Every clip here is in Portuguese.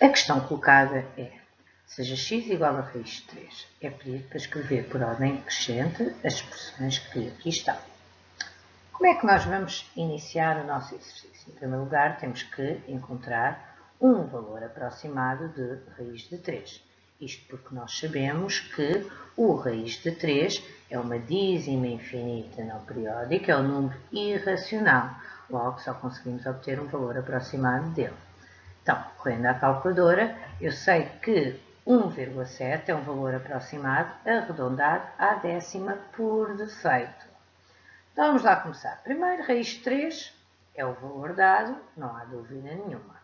A questão colocada é, seja x igual a raiz de 3, é pedido para escrever por ordem crescente as expressões que aqui estão. Como é que nós vamos iniciar o nosso exercício? Em primeiro lugar, temos que encontrar um valor aproximado de raiz de 3. Isto porque nós sabemos que o raiz de 3 é uma dízima infinita não periódica, é um número irracional. Logo, só conseguimos obter um valor aproximado dele. Então, correndo à calculadora, eu sei que 1,7 é um valor aproximado arredondado à décima por defeito. Então, vamos lá começar. Primeiro, raiz de 3 é o valor dado, não há dúvida nenhuma.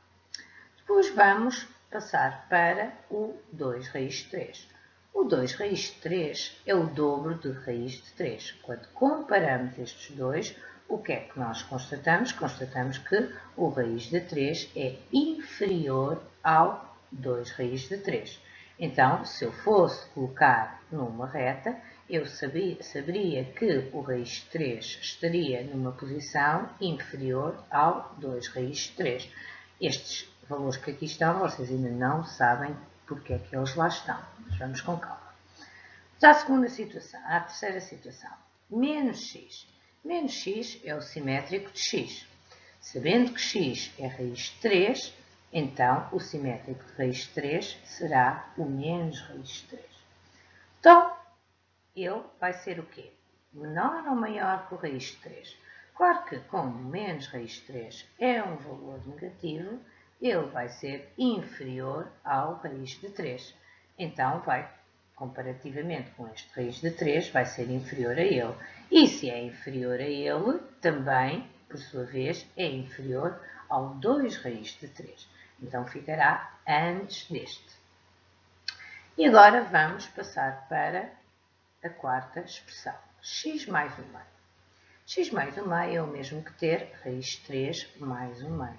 Depois vamos passar para o 2 raiz de 3. O 2 raiz de 3 é o dobro de raiz de 3. Quando comparamos estes dois, o que é que nós constatamos? Constatamos que o raiz de 3 é inferior ao 2 raiz de 3. Então, se eu fosse colocar numa reta, eu sabia, saberia que o raiz de 3 estaria numa posição inferior ao 2 raiz de 3. Estes valores que aqui estão, vocês ainda não sabem porque é que eles lá estão. Mas vamos com calma. Já a segunda situação, a terceira situação, menos x. Menos x é o simétrico de x. Sabendo que x é raiz de 3, então o simétrico de raiz de 3 será o menos raiz de 3. Então, ele vai ser o quê? Menor ou maior que o raiz de 3? Claro que, como menos raiz de 3 é um valor negativo, ele vai ser inferior ao raiz de 3. Então, vai, comparativamente com este raiz de 3, vai ser inferior a ele. E se é inferior a ele, também, por sua vez, é inferior ao 2 raiz de 3. Então, ficará antes deste. E agora vamos passar para a quarta expressão, x mais 1 meio. x mais 1 meio é o mesmo que ter raiz de 3 mais 1 meio.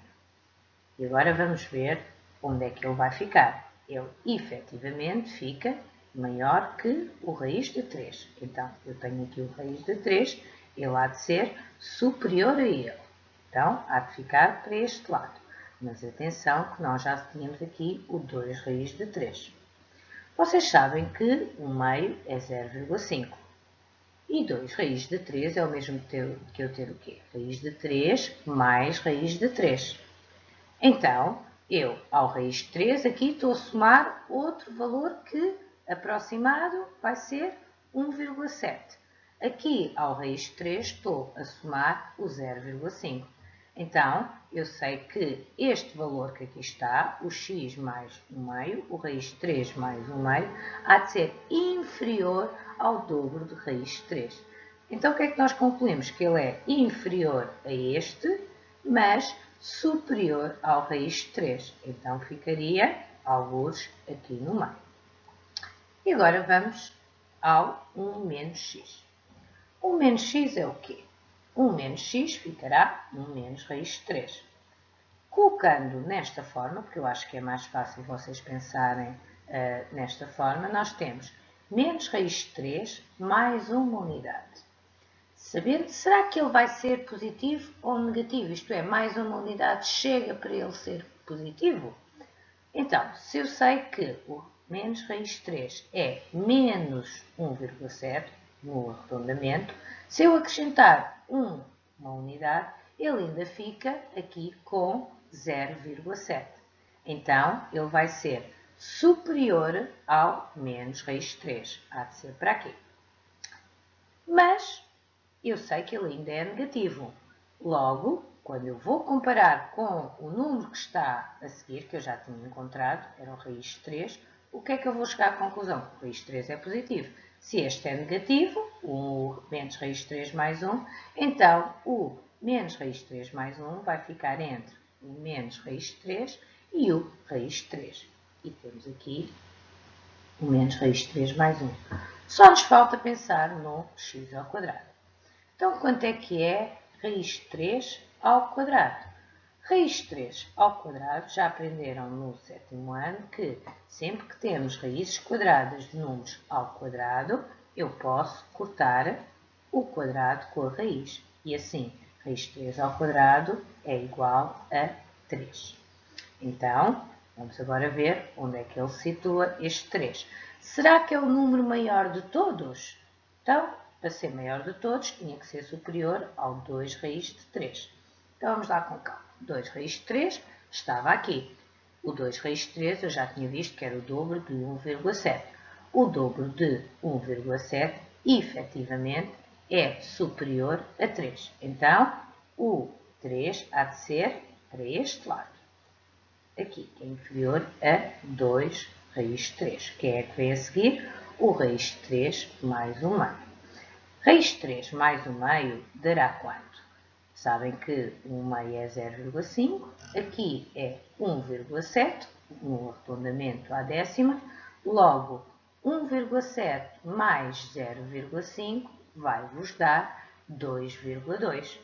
E agora vamos ver onde é que ele vai ficar. Ele efetivamente fica maior que o raiz de 3. Então, eu tenho aqui o raiz de 3, ele há de ser superior a ele. Então, há de ficar para este lado. Mas atenção que nós já tínhamos aqui o 2 raiz de 3. Vocês sabem que o meio é 0,5. E 2 raiz de 3 é o mesmo que eu ter o quê? Raiz de 3 mais raiz de 3. Então, eu, ao raiz de 3, aqui estou a somar outro valor que aproximado vai ser 1,7. Aqui, ao raiz de 3, estou a somar o 0,5. Então, eu sei que este valor que aqui está, o x mais 1 meio, o raiz de 3 mais 1 meio, há de ser inferior ao dobro de raiz de 3. Então, o que é que nós concluímos? Que ele é inferior a este, mas superior ao raiz de 3. Então, ficaria alguns aqui no meio. E agora vamos ao 1 menos x. 1 menos x é o quê? 1 menos x ficará 1 menos raiz de 3. Colocando nesta forma, porque eu acho que é mais fácil vocês pensarem uh, nesta forma, nós temos menos raiz de 3 mais uma unidade. Sabendo, será que ele vai ser positivo ou negativo? Isto é, mais uma unidade chega para ele ser positivo? Então, se eu sei que o menos raiz de 3 é menos 1,7 no arredondamento, se eu acrescentar 1, uma unidade, ele ainda fica aqui com 0,7. Então, ele vai ser superior ao menos raiz de 3. Há de ser para aqui. Mas, eu sei que ele ainda é negativo. Logo, quando eu vou comparar com o número que está a seguir, que eu já tinha encontrado, era o raiz de 3, o que é que eu vou chegar à conclusão? Raiz de 3 é positivo. Se este é negativo, o menos raiz de 3 mais 1, então o menos raiz de 3 mais 1 vai ficar entre o menos raiz de 3 e o raiz de 3. E temos aqui o menos raiz de 3 mais 1. Só nos falta pensar no x ao quadrado. Então, quanto é que é raiz de 3 ao quadrado? Raiz de 3 ao quadrado, já aprenderam no sétimo ano que sempre que temos raízes quadradas de números ao quadrado, eu posso cortar o quadrado com a raiz. E assim, raiz de 3 ao quadrado é igual a 3. Então, Vamos agora ver onde é que ele situa este 3. Será que é o número maior de todos? Então, para ser maior de todos, tinha que ser superior ao 2 raiz de 3. Então, vamos lá com calma. 2 raiz de 3 estava aqui. O 2 raiz de 3 eu já tinha visto que era o dobro de 1,7. O dobro de 1,7, efetivamente, é superior a 3. Então, o 3 há de ser para este lado. Aqui, que é inferior a 2 raiz de 3. Que é que vem a seguir? O raiz de 3 mais 1 meio. Raiz de 3 mais 1 meio dará quanto? Sabem que 1 meio é 0,5. Aqui é 1,7, no arredondamento à décima. Logo, 1,7 mais 0,5 vai vos dar 2,2.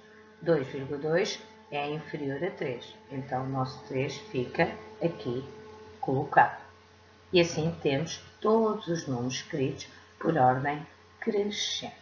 2,2 é inferior a 3. Então, o nosso 3 fica aqui colocado. E assim temos todos os números escritos por ordem crescente.